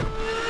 Yeah!